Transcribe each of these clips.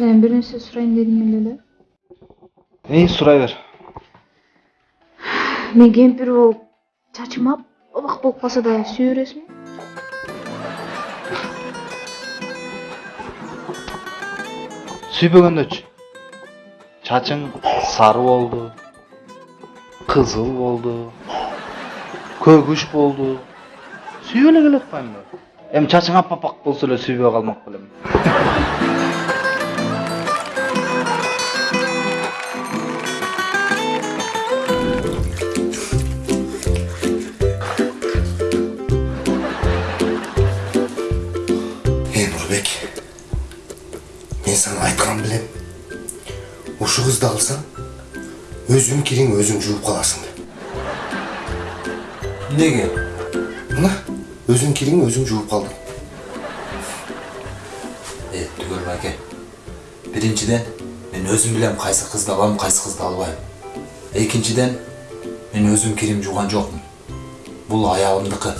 сенен бир нерсе сурайын дедим эле эй сурай бер мен кемпир болуп чачым аппак болуп калса да сүйө бересиңби сүйбөгөндөчү чачың сары болду кызыл болду көгүш болду сүйө эле келе атпаймынбы эми чачың аппак болсо эле сүйбөй калмак белем ушу кызды алсаң өзүң кириң өзүң жууп каласың деп Неге? мына өзүң кириң өзүң жууп калдың Е, түгел байке. Биринчиден, мен өзім білем қайсы қызды алам, қайсы қызды албайм. Екіншіден, мен өзім кирим жуған жоқпын. Бұл аяғымдықы.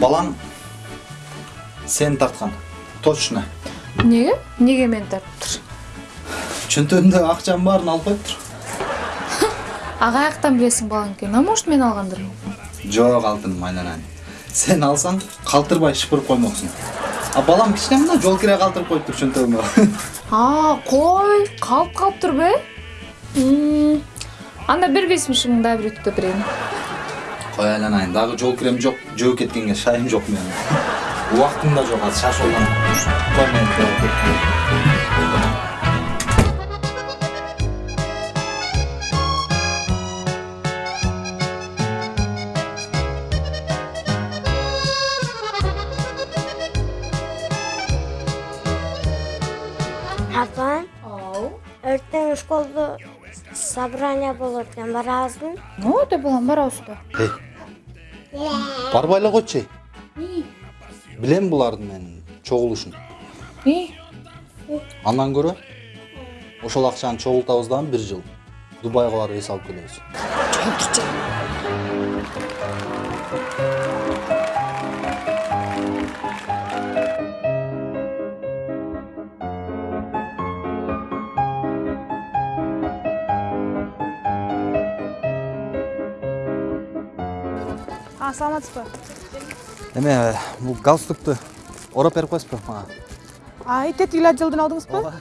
балаң сени тарткан. Точно. Эмнеге эмнеге мени тарттыр? Чөнтөгүмдөгү акчанын баарын алып коюптур. А каяктан билесиң балаң экенин а может мен алгандырмын жок алтыным айланайын сен алсаң калтырбай шыпырып коймоксуң. А балам кичине мына жол кире калтырып коюптур чөнтөгүмө. А кой? Калып калыптырбы э анда бербейсиңби шымыңды бир үтүктөп берейин. Қой айланайын, дағы жол кирем жоқ, жөө кеткенге шайым жоқ менің. Уақытым да жоқ, азыр мен Апа, ертең школда собрание болот экен барабызбы? О, де балам, барабыз да. Қойчай. Білем бұлардың мен чогулушун. Андан көрө ошол акчаны чогултабыздан бир жыл Дубайга барып эс алып келебиз. А, саламатсызбы? Эме, бул галстукту ороп берип коесузбу мага? А, итет ила жылдын алдыңызбы?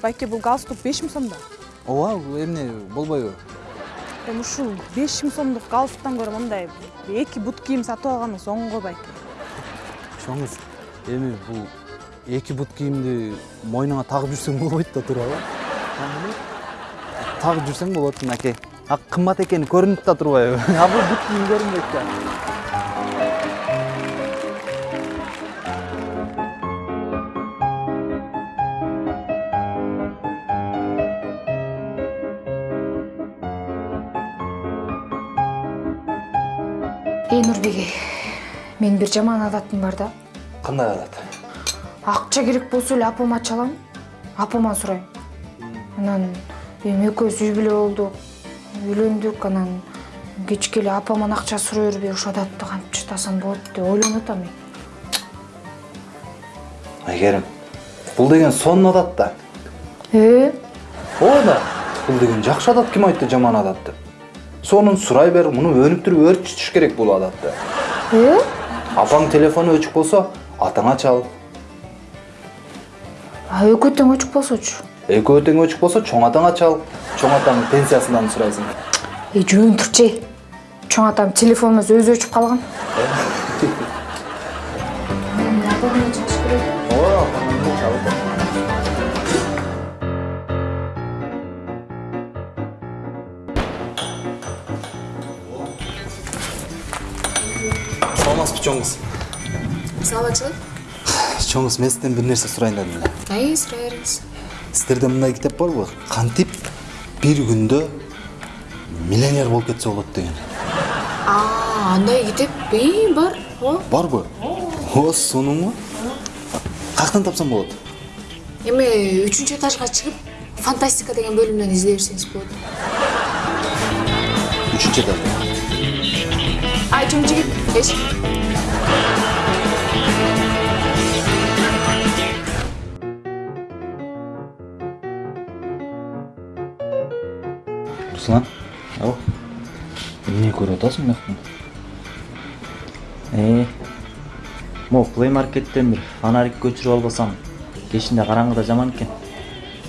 Байке, бул галстук 5000 сомдо. Ооба, эмне болбойбу? Эми ушул 5000 сомдук галстуктан көрө мындай эки бут кийим сатып алганыңыз оң го байке. Чоңуз, эми бул эки бут кийимди мойнуңа тагып жүрсөң болбойт да туурабы? Тагып жүрсөң болот мынакей. А кымбат экени көрүнүп да турбайбы? А бул бут кийим көрүнбөйт да. ей Нурбеге, мен бір жаман адатым бар да. Кандай адат? Акча керек болсо эле апама чалам, апаман сурайм. Анан эми экөөбүз үй бүлө болдук, үйлөндүк, анан кечке эле апаман акча сурай бербей ошол адатты кантип чытасам болот деп ойлонуп атам мен. Айгерим, бул деген сонун адат да. Э, Ооба да. Бул деген жакшы адат ким айтты жаман адат деп? Сонун сурай бер, муну өнүп туруп өөрчүтүш керек бул адатты. э? Апаң телефону өчүк болсо, атаңа чал. А экөө тең өчүк болсочу. Экөө тең өчүк болсо, чоң атаңа чал. Чоң атаңдын пенсиясынан сурайсың. Эй, жөн турчу. Чоң атам телефонумуз өзү өчүп калган. Ооба, апаңдан чалып. Саламатсызбы чоңуз. Саламатчылык. Чоңуз, мен сизден бир нерсе сурайын дедим эле. Ай, сурай бериңиз. Сіздерде мындай китеп барбы? Кантип бир күндө миллионер болуп кетсе болот деген. А, андай китеп ий бар. О, Барбы? О, сонуңбу? Каяктан тапсам болот? эми 3 этажга чыгып фантастика деген бөлүмдөн издей берсеңиз болот Üçüncü de. айчым жигит эч руслан ау. Эмне көрүп атасың мынаяктан Э, могу плей маркеттен бир фонарик көчүрүп албасам кечинде караңгыда жаман экен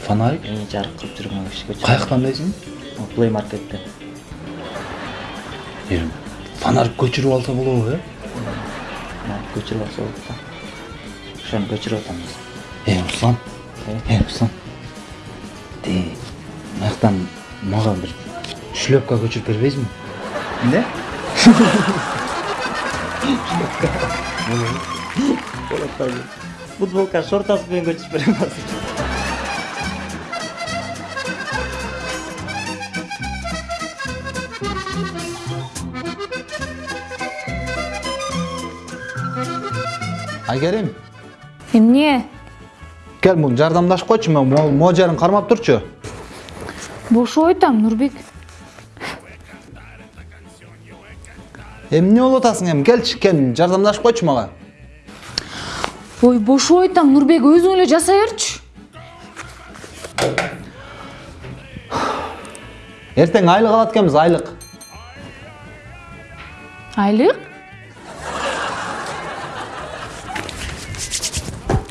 фонарик? Э, жарык кылып жүргөн киши көчүрүп каяктан дейсиң плей маркеттен эми фонарик көчүрүп алса э фонарик көчүрүп алса болот да. Ошону көчүрүп атамыз э руслан. Э руслан. Ти мынаяктан мага бир шлепка көчүрүп бербейсиңби эмне футболка шортасы менен көчүрүп берем азыр айгерим эмне кел жардамдашып койчу мен могу жерин кармап турчу бошоп айтам нурбек. Эмне болуп атасың эми келчи кел жардамдашып койчу мага. Ой бошоп айтам нурбек өзүң эле жасай берчү. Эртең айлык алат экенбиз айлык. Айлык?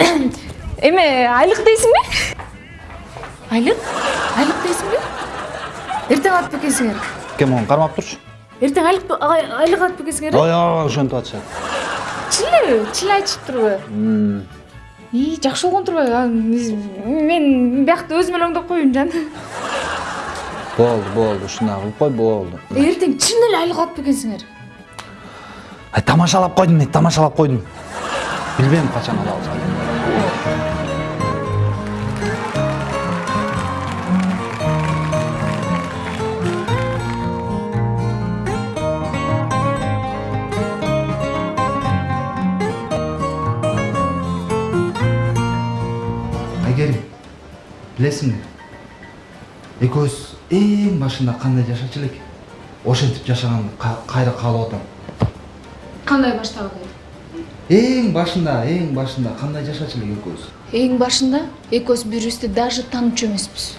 Эме айлык дейсиңби айлык? Айлык дейсиңби эртең алат бекенсиңер кел могу кармап турчу? Эртең айлык алат бекенсиңер ой ой ошентип атышат чынбы чын айтышып турбу ии жакшы болгон турбайбы? Мен биякты өзүм эле оңдоп коеюн жан. Болду болду ушундай кылып кой болду. Эртең чын эле айлык алат бекенсиңер ай тамашалап койдум мен тамашалап койдум. Билбейм качан алабыз билесиңби экөөбүз эң башында кандай жашачу элек ошентип жашаганды ка- кайра каалап атам кандай баштагы эң башында эң башында кандай жашачу элек экөөбүз эң башында экөөбүз бири бирибизди даже таанычу эмеспиз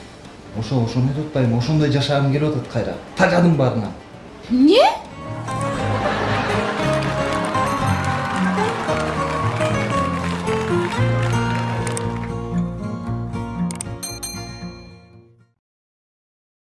ошо ошону айтып атпаймынбы ошондой жашагым келип атат кайра тажадым баарынан эмне